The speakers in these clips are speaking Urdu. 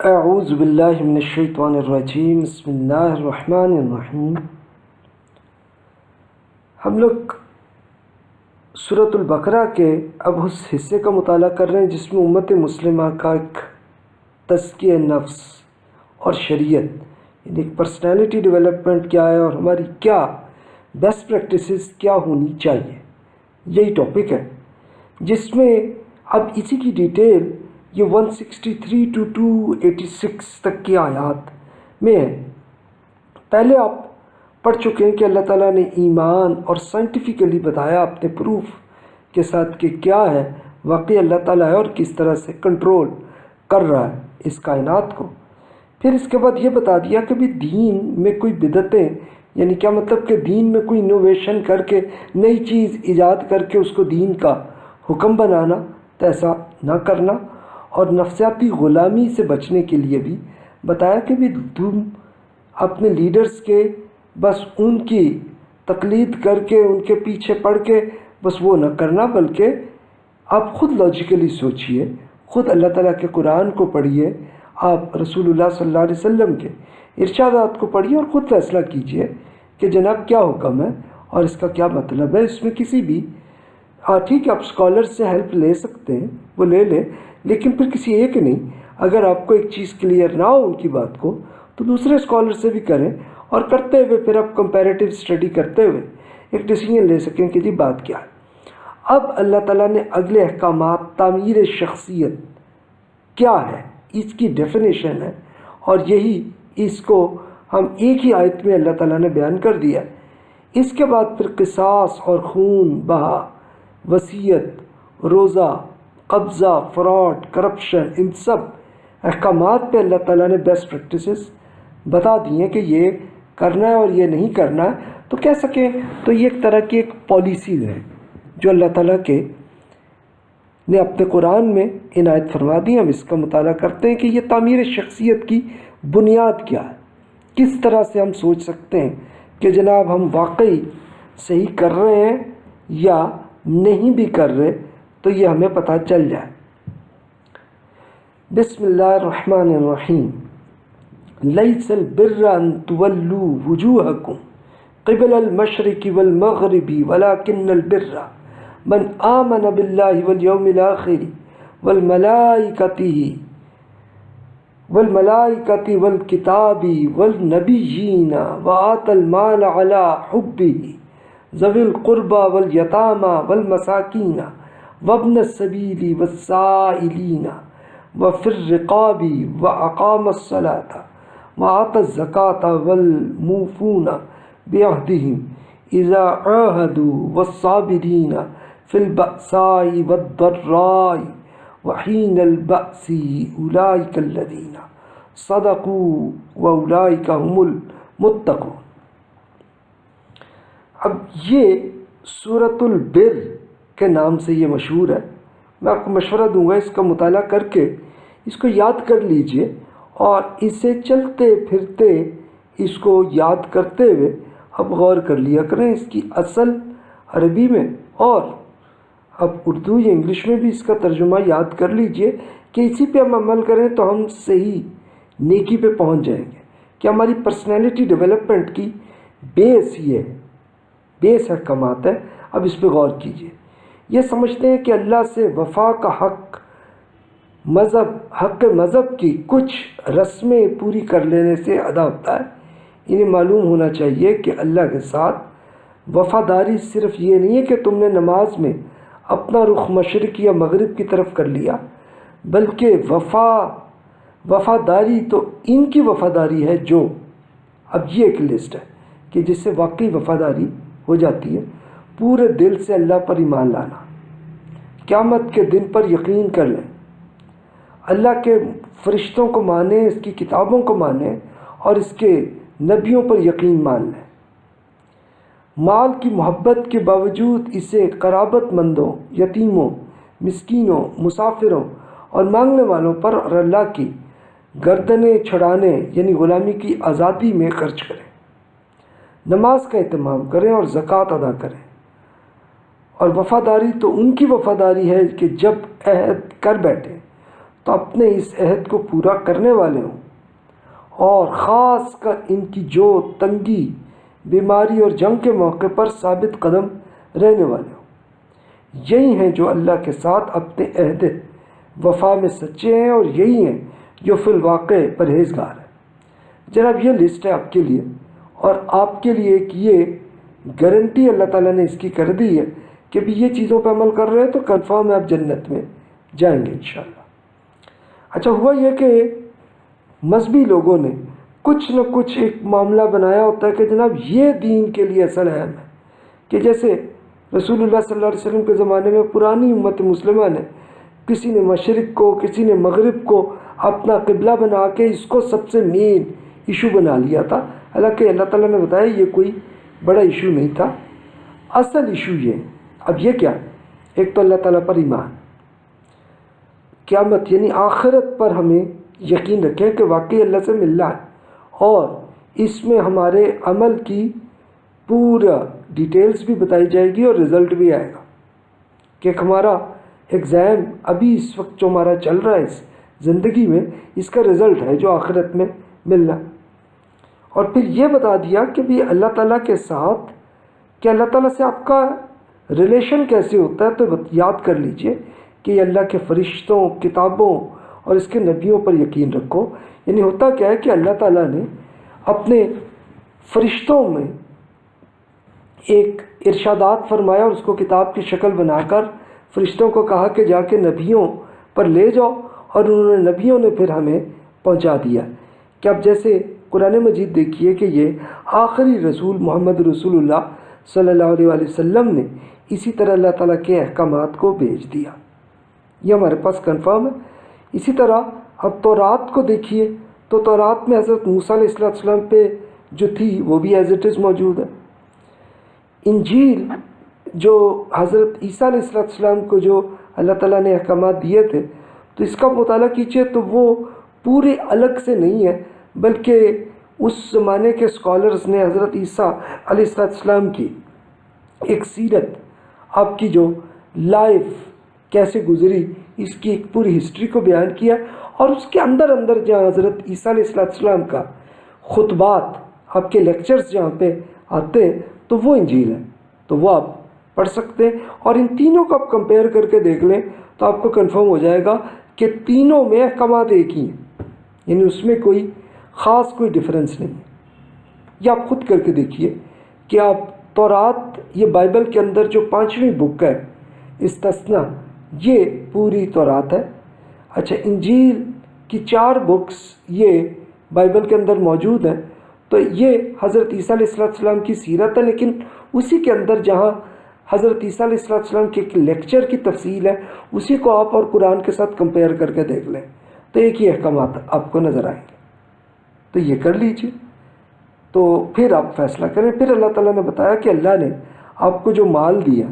اعوذ باللہ من الشیطان الرجیم بسم اللہ الرحمن الرحیم ہم لوگ صورت البقرہ کے اب اس حصے کا مطالعہ کر رہے ہیں جس میں امت مسلمہ کا ایک تزکیہ نفس اور شریعت یعنی ایک پرسنالٹی ڈیولپمنٹ کیا ہے اور ہماری کیا بیسٹ پریکٹسز کیا ہونی چاہیے؟ یہی ٹاپک ہے، جس میں اب اسی کی ڈیٹیل یہ 163 ٹو 286 تک کی آیات میں ہے۔ پہلے آپ پڑھ چکے ہیں کہ اللہ تعالیٰ نے ایمان اور سائنٹیفکلی بتایا اپنے پروف کے ساتھ کہ کیا ہے۔ واقعی اللہ تعالیٰ ہے اور کس طرح سے کنٹرول کر رہا ہے اس کائنات کو۔ پھر اس کے بعد یہ بتا دیا کہ بھی دین میں کوئی بدتیں یعنی کیا مطلب کہ دین میں کوئی انوویشن کر کے نئی چیز ایجاد کر کے اس کو دین کا حکم بنانا، تو ایسا نہ کرنا۔ اور نفسیاتی غلامی سے بچنے کے لیے بھی بتایا کہ بھی تم اپنے لیڈرز کے بس ان کی تقلید کر کے، ان کے پیچھے پڑھ کے، بس وہ نہ کرنا، بلکہ آپ خود لاجیکلی سوچئے، خود اللہ تعالیٰ کے قرآن کو پڑھیے آپ رسول اللہ صلی اللہ علیہ وسلم کے ارشادات کو پڑھیے اور خود فیصلہ کیجیے کہ جناب کیا حکم ہے اور اس کا کیا مطلب ہے۔ اس میں کسی بھی ہاں ٹھیک ہے، آپ اسکالر سے ہیلپ لے سکتے ہیں، وہ لے لیں لیکن پھر کسی ایک نہیں، اگر آپ کو ایک چیز کلیئر نہ ہو ان کی بات کو، تو دوسرے اسکالر سے بھی کریں اور کرتے ہوئے پھر آپ کمپیریٹیو اسٹڈی کرتے ہوئے ایک ڈیسیجن لے سکیں کہ جی بات کیا ہے۔ اب اللہ تعالیٰ نے اگلے احکامات، تعمیر شخصیت کیا ہے؟ اس کی ڈیفینیشن ہے۔ اور یہی اس کو ہم ایک ہی آیت میں اللہ تعالیٰ نے بیان کر دیا اس کے بعد پھر قصاص اور خون، بہا، وصیت، روزہ قبضہ، فراڈ، کرپشن، ان سب احکامات پہ اللہ تعالیٰ نے بیسٹ پریکٹسز بتا دی ہیں کہ یہ کرنا ہے اور یہ نہیں کرنا ہے۔ تو کہہ سکیں تو یہ ایک طرح کی ایک پالیسیز ہے جو اللہ تعالیٰ کے نے اپنے قرآن میں عنایت فرما دی ہم اس کا مطالعہ کرتے ہیں کہ یہ تعمیر شخصیت کی بنیاد کیا ہے۔ کس طرح سے ہم سوچ سکتے ہیں کہ جناب ہم واقعی صحیح کر رہے ہیں یا نہیں بھی کر رہے۔ تو یہ ہمیں پتہ چل جائے۔ بسم اللہ الرحمن الرحیم۔ لیس البر ان تولو وجوہکم قبل المشرق والمغرب ولكن البر من آمن بالله واليوم الآخر والملائكته والملائكة والكتاب والنبيين وآت المال على حبه ذوي القربى واليتامى والمساكين وابن السبيل والسائلين وفي الرقاب وأقام الصلاة وآت الزكاة والموفون بعهدهم إذا عاهدوا والصابرين في البأساء والضراء وحين البأس أولئك الذين صدقوا وأولئك هم المتقون. اب یہ صورت البر کے نام سے یہ مشہور ہے۔ میں آپ کو مشورہ دوں گا اس کا مطالعہ کر کے۔ اس کو یاد کر لیجیے اور اسے چلتے پھرتے اس کو یاد کرتے ہوئے اب غور کر لیا کریں اس کی اصل عربی میں۔ اور اب اردو یا انگلش میں بھی اس کا ترجمہ یاد کر لیجیے کہ اسی پہ ہم عمل کریں تو ہم صحیح نیکی پہ پہنچ جائیں گے۔ کہ ہماری پرسنالٹی ڈیولپمنٹ کی بیس یہ ہے بیس احکامات ہے۔ اب اس پہ غور کیجیے۔ یہ سمجھتے ہیں کہ اللہ سے وفا کا حق، مذہب حق مذہب کی کچھ رسمیں پوری کر لینے سے ادا ہوتا ہے۔ انہیں معلوم ہونا چاہیے کہ اللہ کے ساتھ وفاداری صرف یہ نہیں ہے کہ تم نے نماز میں اپنا رخ مشرق یا مغرب کی طرف کر لیا، بلکہ وفا، وفاداری تو ان کی وفاداری ہے جو اب یہ ایک لسٹ ہے کہ جس سے واقعی وفاداری ہو جاتی ہے۔ پورے دل سے اللہ پر ایمان لانا۔ قیامت کے دن پر یقین کر لیں۔ اللہ کے فرشتوں کو مانیں، اس کی کتابوں کو مانیں اور اس کے نبیوں پر یقین مان لیں۔ مال کی محبت کے باوجود اسے قرابت مندوں، یتیموں، مسکینوں، مسافروں اور مانگنے والوں پر اور اللہ کی گردنیں چھڑانے یعنی غلامی کی آزادی میں خرچ کریں۔ نماز کا اہتمام کریں اور زکوٰۃ ادا کریں۔ اور وفاداری تو ان کی وفاداری ہے کہ جب عہد کر بیٹھیں تو اپنے اس عہد کو پورا کرنے والے ہوں۔ اور خاص کر ان کی جو تنگی، بیماری اور جنگ کے موقع پر ثابت قدم رہنے والے ہوں۔ یہی ہیں جو اللہ کے ساتھ اپنے عہد وفا میں سچے ہیں اور یہی ہیں جو فی الواقع پرہیزگار ہیں۔ جناب، یہ لسٹ ہے آپ کے لیے اور آپ کے لیے ایک یہ گارنٹی اللہ تعالیٰ نے اس کی کر دی ہے کہ بھی یہ چیزوں پہ عمل کر رہے ہیں تو کنفرم ہے آپ جنت میں جائیں گے انشاءاللہ۔ اچھا ہوا یہ کہ مذہبی لوگوں نے کچھ نہ کچھ ایک معاملہ بنایا ہوتا ہے کہ جناب یہ دین کے لیے اصل اہم ہے کہ جیسے رسول اللہ صلی اللہ علیہ وسلم کے زمانے میں پرانی امت مسلمہ نے کسی نے مشرق کو، کسی نے مغرب کو اپنا قبلہ بنا کے اس کو سب سے مین ایشو بنا لیا تھا۔ حالانکہ اللہ تعالیٰ نے بتایا یہ کوئی بڑا ایشو نہیں تھا۔ اصل ایشو یہ اب یہ کیا؟ ایک تو اللہ تعالیٰ پر ایمان۔ قیامت یعنی آخرت پر ہمیں یقین رکھیں کہ واقعی اللہ سے ملنا ہے اور اس میں ہمارے عمل کی پورا ڈیٹیلز بھی بتائی جائے گی اور رزلٹ بھی آئے گا کہ ہمارا ایگزام ابھی اس وقت جو ہمارا چل رہا ہے، اس زندگی میں اس کا رزلٹ ہے جو آخرت میں ملنا۔ اور پھر یہ بتا دیا کہ بھی اللہ تعالیٰ کے ساتھ، کہ اللہ تعالیٰ سے آپ کا ریلیشن کیسے ہوتا ہے تو یاد کر لیجیے کہ یہ اللہ کے فرشتوں، کتابوں اور اس کے نبیوں پر یقین رکھو۔ یعنی ہوتا کیا ہے کہ اللہ تعالیٰ نے اپنے فرشتوں میں ایک ارشادات فرمایا اور اس کو کتاب کی شکل بنا کر فرشتوں کو کہا کہ جا کے نبیوں پر لے جاؤ اور انہوں نے نبیوں نے پھر ہمیں پہنچا دیا۔ کہ اب جیسے قرآن مجید دیکھیے کہ یہ آخری رسول محمد رسول اللہ صلی اللہ علیہ وآلہ وسلم نے اسی طرح اللہ تعالیٰ کے احکامات کو بھیج دیا۔ یہ ہمارے پاس کنفرم ہے۔ اسی طرح اب تورات کو دیکھیے تو تورات میں حضرت موسیٰ علیہ السلام پہ جو تھی وہ بھی ایز اٹ از موجود ہے۔ انجیل جو حضرت عیسیٰ علیہ السلام کو جو اللہ تعالیٰ نے احکامات دیے تھے، تو اس کا مطالعہ کیجیے تو وہ پورے الگ سے نہیں ہے، بلکہ اس زمانے کے اسکالرز نے حضرت عیسیٰ علیہ السلام کی ایک سیرت آپ کی جو لائف کیسے گزری، اس کی ایک پوری ہسٹری کو بیان کیا اور اس کے اندر اندر جہاں حضرت عیسیٰ علیہ السلام کا خطبات آپ کے لیکچرز جہاں پہ آتے ہیں، تو وہ انجیل ہے تو وہ آپ پڑھ سکتے ہیں۔ اور ان تینوں کو آپ کمپیئر کر کے دیکھ لیں تو آپ کو کنفرم ہو جائے گا کہ تینوں میں احکامات ایک ہی ہیں۔ یعنی اس میں کوئی خاص کوئی ڈفرینس نہیں یہ آپ خود کر کے دیکھیے کہ آپ تورات، یہ بائبل کے اندر جو پانچویں بک ہے استثنا یہ پوری تورات ہے۔ اچھا انجیل کی چار بکس یہ بائبل کے اندر موجود ہیں۔ تو یہ حضرت عیسیٰ علیہ السلام کی سیرت ہے، لیکن اسی کے اندر جہاں حضرت عیسیٰ علیہ السلام کے ایک لیکچر کی تفصیل ہے، اسی کو آپ اور قرآن کے ساتھ کمپیئر کر کے دیکھ لیں۔ تو ایک ہی احکامات آپ کو نظر آئیں۔ گے تو یہ کر لیجیے تو پھر آپ فیصلہ کریں۔ پھر اللہ تعالیٰ نے بتایا کہ اللہ نے آپ کو جو مال دیا،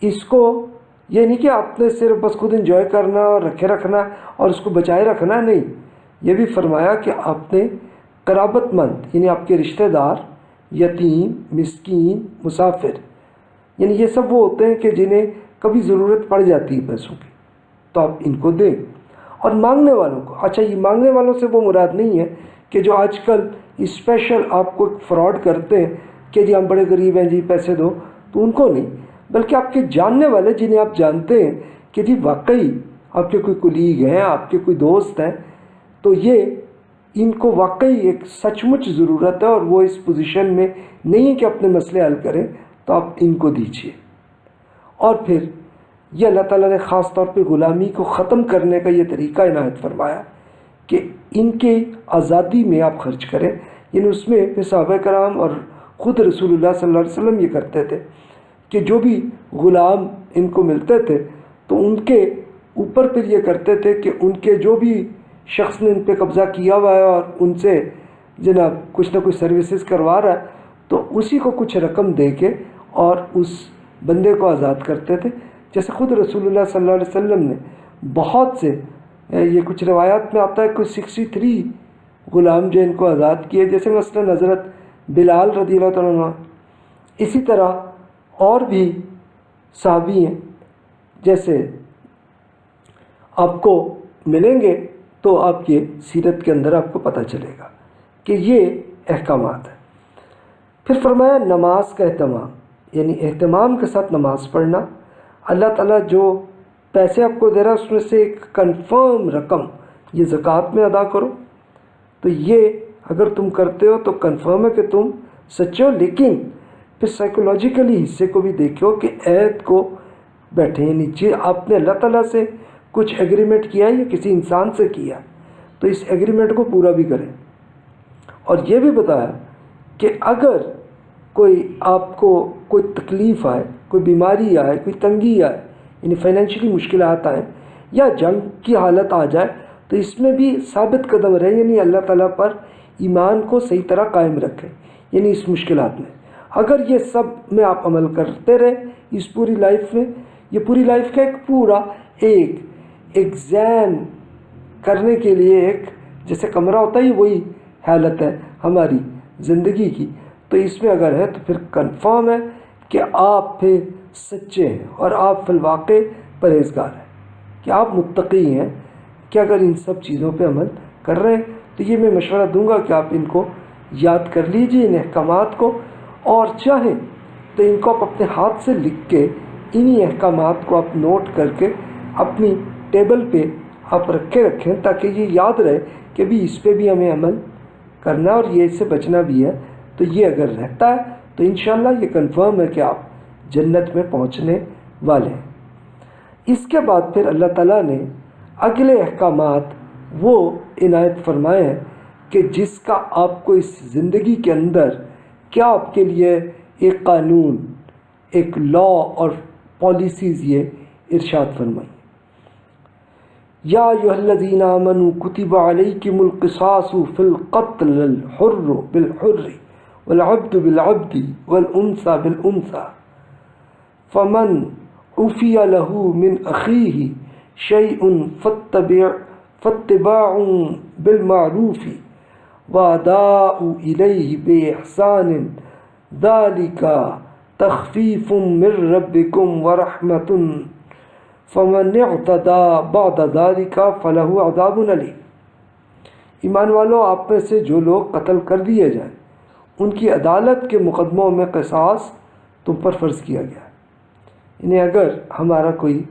اس کو یہ نہیں کہ آپ نے صرف بس خود انجوائے کرنا اور رکھے رکھنا اور اس کو بچائے رکھنا نہیں، یہ بھی فرمایا کہ آپ نے قرابت مند یعنی آپ کے رشتہ دار، یتیم، مسکین، مسافر یعنی یہ سب وہ ہوتے ہیں کہ جنہیں کبھی ضرورت پڑ جاتی ہے پیسوں کی۔ تو آپ ان کو دیں۔ اور مانگنے والوں کو اچھا یہ مانگنے والوں سے وہ مراد نہیں ہے کہ جو آج کل اسپیشل آپ کو فراڈ کرتے ہیں کہ جی ہم بڑے غریب ہیں جی پیسے دو، تو ان کو نہیں، بلکہ آپ کے جاننے والے جنہیں آپ جانتے ہیں کہ جی واقعی آپ کے کوئی کلیگ ہیں، آپ کے کوئی دوست ہیں، تو یہ ان کو واقعی ایک سچ مچ ضرورت ہے اور وہ اس پوزیشن میں نہیں ہے کہ اپنے مسئلے حل کریں، تو آپ ان کو دیجیے اور پھر یہ اللہ تعالیٰ نے خاص طور پہ غلامی کو ختم کرنے کا یہ طریقہ عنایت فرمایا۔ کہ ان کے آزادی میں آپ خرچ کریں۔ یعنی اس میں پھر صحابہ کرام اور خود رسول اللہ صلی اللہ علیہ وسلم یہ کرتے تھے کہ جو بھی غلام ان کو ملتے تھے، تو ان کے اوپر پھر یہ کرتے تھے کہ ان کے جو بھی شخص نے ان پہ قبضہ کیا ہوا ہے اور ان سے جناب کچھ نہ کچھ سروسز کروا رہا ہے، تو اسی کو کچھ رقم دے کے اور اس بندے کو آزاد کرتے تھے۔ جیسے خود رسول اللہ صلی اللہ علیہ وسلم نے بہت سے یہ کچھ روایات میں آتا ہے کوئی سکسٹی تھری غلام جو ان کو آزاد کیے، جیسے مثلا حضرت بلال رضی اللہ تعالیٰ عنہ۔ اسی طرح اور بھی صحابی ہیں، جیسے آپ کو ملیں گے تو آپ یہ سیرت کے اندر آپ کو پتہ چلے گا کہ یہ احکامات ہیں۔ پھر فرمایا، نماز کا اہتمام یعنی اہتمام کے ساتھ نماز پڑھنا۔ اللہ تعالیٰ جو پیسے آپ کو دے رہا ہے، اس میں سے ایک کنفرم رقم یہ زکوٰۃ میں ادا کرو۔ تو یہ اگر تم کرتے ہو تو کنفرم ہے کہ تم سچے ہو، لیکن پھر سائیکولوجیکلی حصے کو بھی دیکھو کہ عید کو بیٹھے یعنی جی آپ نے اللہ تعالیٰ سے کچھ ایگریمنٹ کیا ہے یا کسی انسان سے کیا؟ تو اس ایگریمنٹ کو پورا بھی کریں۔ اور یہ بھی بتایا کہ اگر کوئی آپ کو کوئی تکلیف آئے، کوئی بیماری آئے، کوئی تنگی آئے یعنی فائنینشلی مشکلات آئیں یا جنگ کی حالت آ جائے، تو اس میں بھی ثابت قدم رہے یعنی اللہ تعالیٰ پر ایمان کو صحیح طرح قائم رکھیں یعنی اس مشکلات میں۔ اگر یہ سب میں آپ عمل کرتے رہے اس پوری لائف میں، یہ پوری لائف کا ایک پورا، ایک ایگزام کرنے کے لیے ایک، جیسے کمرہ ہوتا ہے وہی حالت ہے ہماری زندگی کی۔ تو اس میں اگر ہے تو پھر کنفرم ہے کہ آپ پھر سچے ہیں اور آپ فی الواقع پرہیزگار ہیں۔ کہ آپ متقی ہیں؟ کہ اگر ان سب چیزوں پہ عمل کر رہے ہیں تو یہ میں مشورہ دوں گا کہ آپ ان کو یاد کر لیجیے، ان احکامات کو۔ اور چاہیں تو ان کو آپ اپنے ہاتھ سے لکھ کے انہی احکامات کو آپ نوٹ کر کے اپنی ٹیبل پہ آپ رکھے رکھیں تاکہ یہ یاد رہے کہ بھی اس پہ بھی ہمیں عمل کرنا اور یہ اس سے بچنا بھی ہے۔ تو یہ اگر رہتا ہے تو انشاءاللہ یہ کنفرم ہے کہ آپ جنت میں پہنچنے والے۔ ہیں اس کے بعد پھر اللہ تعالیٰ نے اگلے احکامات وہ عنایت فرمائے ہیں کہ جس کا آپ کو اس زندگی کے اندر کیا آپ کے لیے ایک قانون، ایک لا اور پالیسیز یہ ارشاد فرمائی۔ یا الذین آمنوا کتب علیکم القصاص فی القتل الحر بالحر والعبد بالعبد والانثى بالانثى۔ فمن عفی له من اخیه شیء فاتبع فاتباع بالمعروف واداء الیہ باحسان ذلك تخفیف من ربکم ورحمت. فمن اعتدا بعد ذلك فلہ عذاب علی ایمان والو، آپ میں سے جو لوگ قتل کر دیے جائیں، ان کی عدالت کے مقدموں میں قصاص تم پر فرض کیا گیا۔ انہیں اگر ہمارا کوئی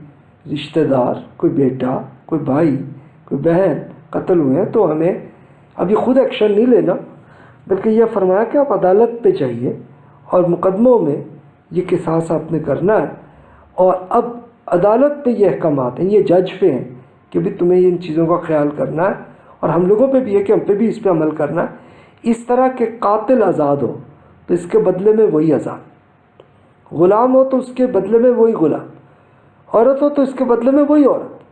رشتہ دار، کوئی بیٹا، کوئی بھائی، کوئی بہن قتل ہوئے ہیں تو ہمیں ابھی خود ایکشن نہیں لینا، بلکہ یہ فرمایا کہ آپ عدالت پہ چاہیے اور مقدموں میں یہ قصاص آپ نے کرنا ہے۔ اور اب عدالت پہ یہ احکامات ہیں، یہ جج پہ ہیں کہ بھی تمہیں ان چیزوں کا خیال کرنا ہے اور ہم لوگوں پہ بھی ہے کہ ہم پہ بھی اس پہ عمل کرنا ہے۔ اس طرح کے قاتل آزاد ہو تو اس کے بدلے میں وہی آزاد۔ غلام ہو تو اس کے بدلے میں وہی غلام، عورت ہو تو اس کے بدلے میں وہی عورت۔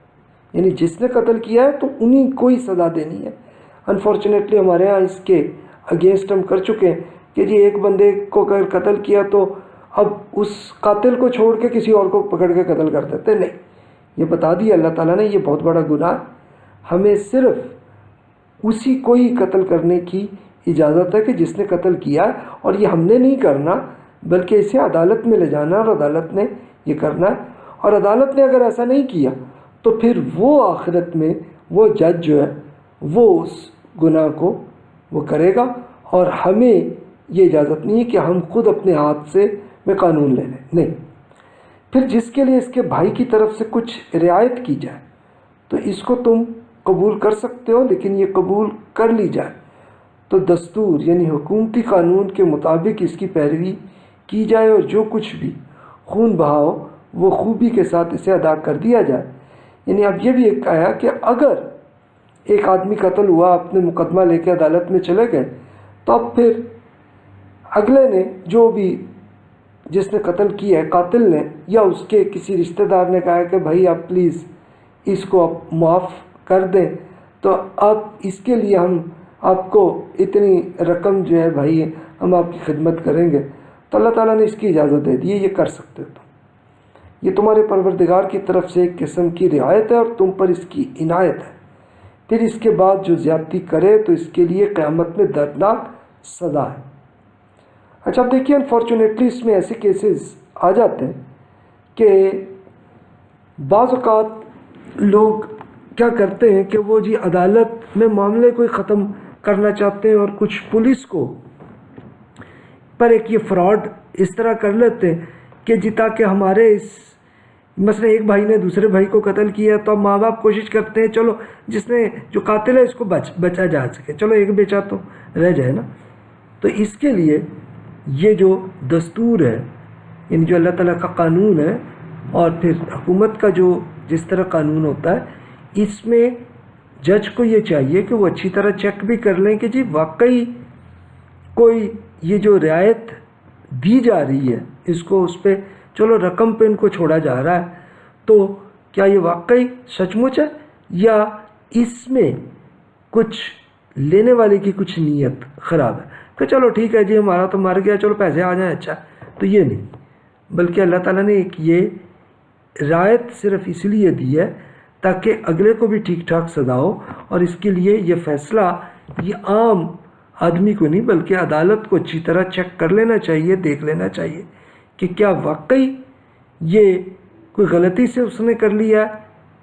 یعنی جس نے قتل کیا ہے تو انہیں کو ہی سزا دینی ہے۔ انفارچونیٹلی ہمارے ہاں اس کے اگینسٹ ہم کر چکے ہیں کہ جی ایک بندے کو اگر قتل کیا تو اب اس قاتل کو چھوڑ کے کسی اور کو پکڑ کے قتل کر دیتے۔ نہیں، یہ بتا دیا اللہ تعالیٰ نے، یہ بہت بڑا گناہ۔ ہمیں صرف اسی کو ہی قتل کرنے کی اجازت ہے کہ جس نے قتل کیا ہے اور یہ ہم نے نہیں کرنا۔ بلکہ اسے عدالت میں لے جانا اور عدالت نے یہ کرنا ہے۔ اور عدالت نے اگر ایسا نہیں کیا، تو پھر وہ آخرت میں وہ جج جو ہے، وہ اس گناہ کو وہ کرے گا۔ اور ہمیں یہ اجازت نہیں ہے کہ ہم خود اپنے ہاتھ سے میں قانون لے لیں۔ نہیں۔ پھر جس کے لیے اس کے بھائی کی طرف سے کچھ رعایت کی جائے، تو اس کو تم قبول کر سکتے ہو، لیکن یہ قبول کر لی جائے۔ تو دستور یعنی حکومتی قانون کے مطابق اس کی پیروی کی جائے اور جو کچھ بھی خون بہاؤ، وہ خوبی کے ساتھ اسے ادا کر دیا جائے۔ یعنی اب یہ بھی ایک آیا کہ اگر ایک آدمی قتل ہوا، اپنے مقدمہ لے کے عدالت میں چلے گئے، تو اب پھر اگلے نے جو بھی جس نے قتل کیا ہے، قاتل نے یا اس کے کسی رشتہ دار نے کہا کہ بھائی آپ پلیز اس کو آپ معاف کر دیں، تو اب اس کے لیے ہم آپ کو اتنی رقم جو ہے بھائی ہم آپ کی خدمت کریں گے۔ تو اللہ تعالیٰ نے اس کی اجازت دے دی ہے یہ کر سکتے تو یہ تمہارے پروردگار کی طرف سے ایک قسم کی رعایت ہے اور تم پر اس کی عنایت ہے۔ پھر اس کے بعد جو زیادتی کرے تو اس کے لیے قیامت میں دردناک سزا ہے۔ اچھا اب دیکھیے انفارچونیٹلی اس میں ایسے کیسز آ جاتے ہیں کہ بعض اوقات لوگ کیا کرتے ہیں کہ وہ جی عدالت میں معاملے کو ختم کرنا چاہتے ہیں اور کچھ پولیس کو پر ایک یہ فراڈ اس طرح کر لیتے ہیں کہ جی تاکہ ہمارے اس مثلا ایک بھائی نے دوسرے بھائی کو قتل کیا تو اب ماں باپ کوشش کرتے ہیں، چلو، جس نے جو قاتل ہے اس کو بچ، بچا جا سکے۔ چلو، ایک بیچا تو رہ جائے نا۔ تو اس کے لیے یہ جو دستور ہے یعنی جو اللہ تعالیٰ کا قانون ہے اور پھر حکومت کا جو جس طرح قانون ہوتا ہے، اس میں جج کو یہ چاہیے کہ وہ اچھی طرح چیک بھی کر لیں کہ جی واقعی کوئی یہ جو رعایت دی جا رہی ہے، اس کو اس پہ چلو رقم پہ ان کو چھوڑا جا رہا ہے، تو کیا یہ واقعی سچ مچ ہے یا اس میں کچھ لینے والے کی کچھ نیت خراب ہے؟ کہ چلو ٹھیک ہے جی ہمارا تو مر گیا، چلو پیسے آ جائیں اچھا۔ تو یہ نہیں، بلکہ اللہ تعالیٰ نے ایک یہ رعایت صرف اس لیے دی ہے تاکہ اگلے کو بھی ٹھیک ٹھاک سزا ہو، اور اس کے لیے یہ فیصلہ یہ عام آدمی کو نہیں، بلکہ عدالت کو اچھی طرح چیک کر لینا چاہیے، دیکھ لینا چاہیے کہ کیا واقعی یہ کوئی غلطی سے اس نے کر لیا،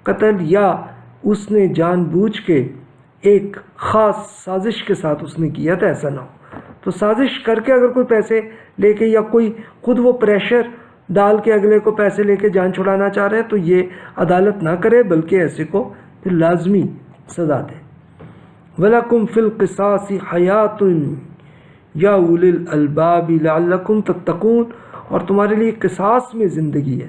قتل، یا اس نے جان بوجھ کے ایک خاص سازش کے ساتھ اس نے کیا تھا، ایسا نہ ہو۔ تو سازش کر کے اگر کوئی پیسے لے کے یا کوئی خود وہ پریشر ڈال کے اگلے کو پیسے لے کے جان چھڑانا چاہ رہے ہیں تو یہ عدالت نہ کرے، بلکہ ایسے کو پھر لازمی سزا دے۔ ولاکم فل حیات یا اول الباب لعلکم تتقون، اور تمہارے لیے قصاص میں زندگی ہے۔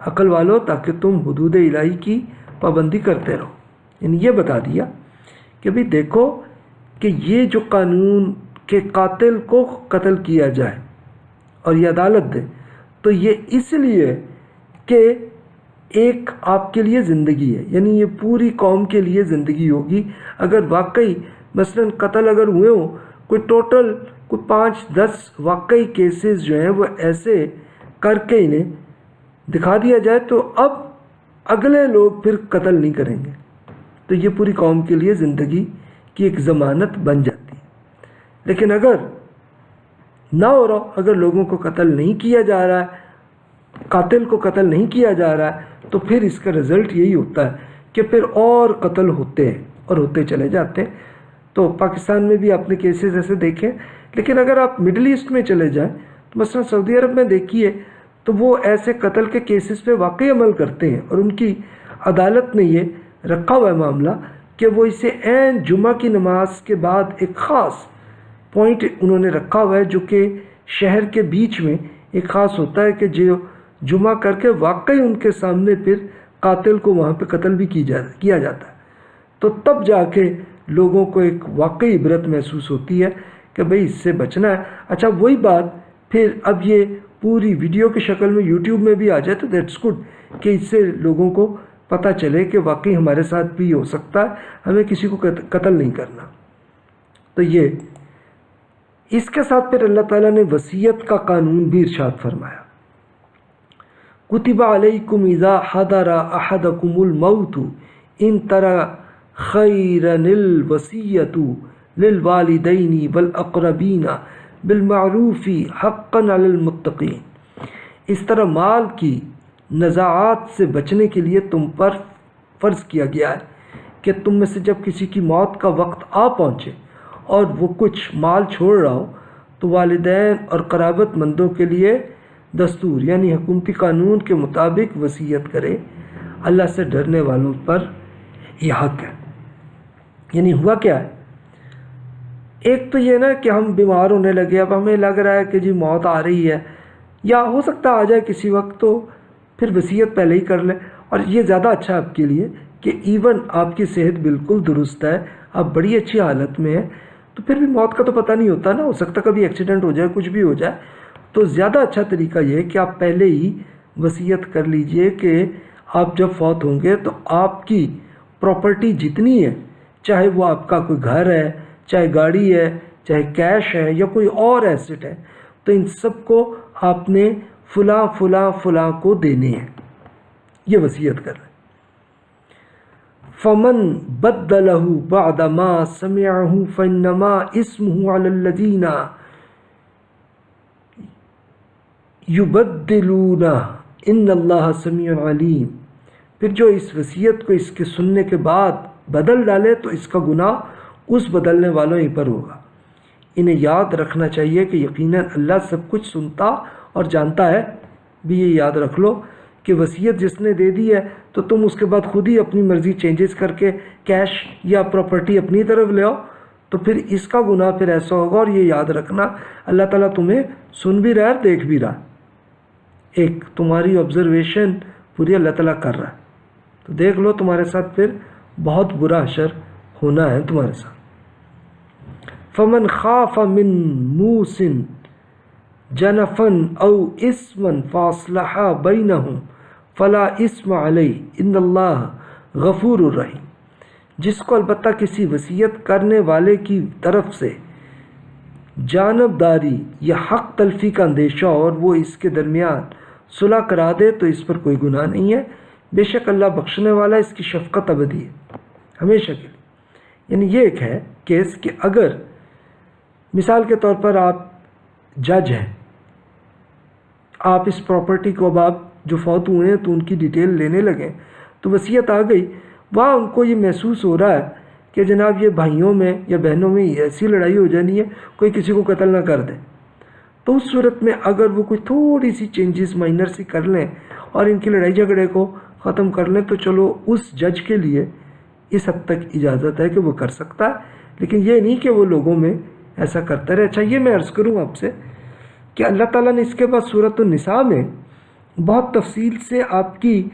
عقل والو، تاکہ تم حدود الہی کی پابندی کرتے رہو۔ یعنی یہ بتا دیا کہ بھی دیکھو کہ یہ جو قانون کے قاتل کو قتل کیا جائے اور یہ عدالت دے، تو یہ اس لیے کہ ایک آپ کے لیے زندگی ہے یعنی یہ پوری قوم کے لیے زندگی ہوگی۔ اگر واقعی مثلا قتل اگر ہوئے ہوں، کوئی ٹوٹل کوئی پانچ دس واقعی کیسز جو ہیں، وہ ایسے کر کے انہیں دکھا دیا جائے تو اب اگلے لوگ پھر قتل نہیں کریں گے۔ تو یہ پوری قوم کے لیے زندگی کی ایک ضمانت بن جاتی ہے۔ لیکن اگر نہ ہو رہا، اگر لوگوں کو قتل نہیں کیا جا رہا ہے قاتل کو قتل نہیں کیا جا رہا ہے، تو پھر اس کا رزلٹ یہی ہوتا ہے کہ پھر اور قتل ہوتے ہیں اور ہوتے چلے جاتے ہیں۔ تو پاکستان میں بھی آپ نے کیسز ایسے دیکھے، لیکن اگر آپ مڈل ایسٹ میں چلے جائیں، تو مثلا سعودی عرب میں دیکھیے، تو وہ ایسے قتل کے کیسز پہ واقعی عمل کرتے ہیں اور ان کی عدالت نے یہ رکھا ہوا ہے معاملہ کہ وہ اسے عین جمعہ کی نماز کے بعد ایک خاص پوائنٹ انہوں نے رکھا ہوا ہے جو کہ شہر کے بیچ میں ایک خاص ہوتا ہے کہ جو جمعہ کر کے واقعی ان کے سامنے پھر قاتل کو وہاں پہ قتل بھی کی جا کیا جاتا ہے۔ تو تب جا کے لوگوں کو ایک واقعی عبرت محسوس ہوتی ہے کہ بھئی اس سے بچنا ہے۔ اچھا وہی بات پھر اب یہ پوری ویڈیو کی شکل میں یوٹیوب میں بھی آ جائے تو دیٹس گڈ کہ اس سے لوگوں کو پتہ چلے کہ واقعی ہمارے ساتھ بھی ہو سکتا ہے، ہمیں کسی کو قتل نہیں کرنا۔ تو یہ۔ اس کے ساتھ پھر اللہ تعالیٰ نے وسیعت کا قانون بھی ارشاد فرمایا۔ کتب علیکم اذا حضر احدکم الموت ان طرح خیرن الوسیت للوالدین والاقربین بالمعروف حقا علی المتقین اس طرح مال کی نزاعات سے بچنے کے لیے تم پر فرض کیا گیا ہے کہ تم میں سے جب کسی کی موت کا وقت آ پہنچے اور وہ کچھ مال چھوڑ رہا ہو تو والدین اور قرابت مندوں کے لیے دستور یعنی حکومتی قانون کے مطابق وصیت کرے، اللہ سے ڈرنے والوں پر یہ حق ہے۔ یعنی ہوا کیا ہے؟ ایک تو یہ نا کہ ہم بیمار ہونے لگے، اب ہمیں لگ رہا ہے کہ جی موت آ رہی ہے، یا ہو سکتا آ جائے کسی وقت تو پھر وصیت پہلے ہی کر لیں۔ اور یہ زیادہ اچھا آپ کے لیے کہ ایون آپ کی صحت بالکل درست ہے، آپ بڑی اچھی حالت میں ہیں، تو پھر بھی موت کا تو پتہ نہیں ہوتا نا، ہو سکتا کبھی ایکسیڈنٹ ہو جائے، کچھ بھی ہو جائے۔ تو زیادہ اچھا طریقہ یہ ہے کہ آپ پہلے ہی وصیت کر لیجیے کہ آپ جب فوت ہوں گے تو آپ کی پراپرٹی جتنی ہے، چاہے وہ آپ کا کوئی گھر ہے، چاہے گاڑی ہے، چاہے کیش ہے یا کوئی اور ایسٹ ہے، تو ان سب کو آپ نے فلاں فلاں فلاں کو دینے ہیں۔ یہ وصیت کر رہے فمن بدلہ بعد ما سمعه فانما اسمه على الذين يبدلون ان اللہ سمیع علیم۔ پھر جو اس وصیت کو اس کے سننے کے بعد بدل ڈالے تو اس کا گناہ اس بدلنے والوں ہی پر ہوگا۔ انہیں یاد رکھنا چاہیے کہ یقیناً اللہ سب کچھ سنتا اور جانتا ہے۔ بھی یہ یاد رکھ لو کہ وصیت جس نے دے دی ہے تو تم اس کے بعد خود ہی اپنی مرضی چینجز کر کے کیش یا پراپرٹی اپنی طرف لے آؤ۔ تو پھر اس کا گناہ پھر ایسا ہوگا اور یہ یاد رکھنا اللہ تعالیٰ تمہیں سن بھی رہا ہے دیکھ بھی رہا ہے۔ ایک تمہاری آبزرویشن پوری اللہ تعالیٰ کر رہا ہے۔ تو دیکھ لو تمہارے ساتھ پھر بہت برا اثر ہونا ہے تمہارے ساتھ۔ فمن خاف من موسن جنفن او اسمن فاصلہ بینہم فلا اسم علی ان اللہ غفور الرحیم جس کو البتہ کسی وصیت کرنے والے کی طرف سے جانبداری یا حق تلفی کا اندیشہ اور وہ اس کے درمیان صلح کرا دے تو اس پر کوئی گناہ نہیں ہے۔ بے شک اللہ بخشنے والا اس کی شفقت ابدی ہے، ہمیشہ کے لیے۔ یعنی یہ ایک ہے کیس کہ اگر، مثال کے طور پر آپ جج ہیں، آپ اس پراپرٹی کو اب آپ جو فوت ہوئے ہیں تو ان کی ڈیٹیل لینے لگیں تو وصیت آ گئی۔ وہاں ان کو یہ محسوس ہو رہا ہے کہ جناب یہ بھائیوں میں یا بہنوں میں ایسی لڑائی ہو جانی ہے، کوئی کسی کو قتل نہ کر دے۔ تو اس صورت میں اگر وہ کوئی تھوڑی سی چینجز مائنر سی کر لیں اور ان کی لڑائی جھگڑے کو ختم کر لیں، تو چلو اس جج کے لیے اس حد تک اجازت ہے کہ وہ کر سکتا ہے۔ لیکن یہ نہیں کہ وہ لوگوں میں ایسا کرتا رہے۔ اچھا یہ میں عرض کروں آپ سے کہ اللہ تعالیٰ نے اس کے بعد صورت النساء میں بہت تفصیل سے آپ کی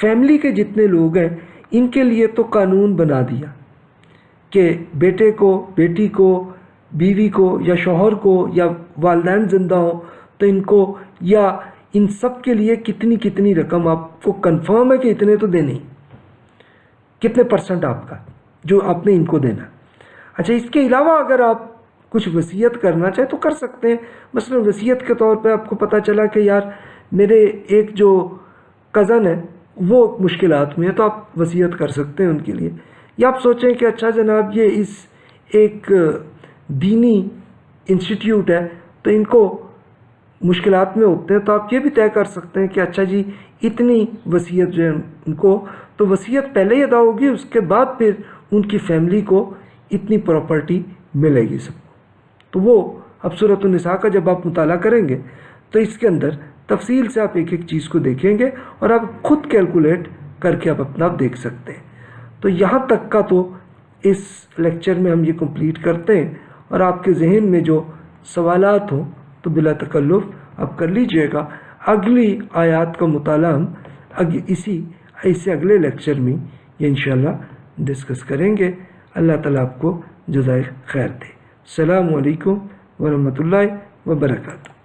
فیملی کے جتنے لوگ ہیں، ان کے لیے تو قانون بنا دیا کہ بیٹے کو، بیٹی کو بیوی کو یا شوہر کو یا والدین زندہ ہوں تو ان کو یا ان سب کے لیے کتنی کتنی رقم آپ کو کنفرم ہے کہ اتنے تو دینے کتنے پرسنٹ آپ کا جو آپ نے ان کو دینا؟ اچھا اس کے علاوہ اگر آپ کچھ وصیت کرنا چاہے تو کر سکتے ہیں۔ مثلا وصیت کے طور پہ آپ کو پتہ چلا کہ یار میرے ایک جو کزن ہے، وہ مشکلات میں ہے تو آپ وصیت کر سکتے ہیں ان کے لیے۔ یا آپ سوچیں کہ اچھا جناب، یہ اس ایک دینی انسٹیٹیوٹ ہے، تو ان کو مشکلات میں ہوتے ہیں، تو آپ یہ بھی طے کر سکتے ہیں کہ اچھا جی اتنی وصیت جو ہے ان کو، تو وصیت پہلے ہی ادا ہوگی، اس کے بعد پھر ان کی فیملی کو اتنی پراپرٹی ملے گی سب کو۔ تو وہ اب صورت النساء کا جب آپ مطالعہ کریں گے، تو اس کے اندر تفصیل سے آپ ایک ایک چیز کو دیکھیں گے اور آپ خود کیلکولیٹ کر کے آپ اپنا دیکھ سکتے ہیں۔ تو یہاں تک کا تو اس لیکچر میں ہم یہ کمپلیٹ کرتے ہیں۔ اور آپ کے ذہن میں جو سوالات ہوں تو بلا تکلف آپ کر لیجیے گا۔ اگلی آیات کا مطالعہ ہم اسی، ایسے اگلے لیکچر میں یہ انشاءاللہ ڈسکس کریں گے۔ اللہ تعالیٰ آپ کو جزائے خیر دے۔ السلام علیکم ورحمۃ اللہ وبرکاتہ۔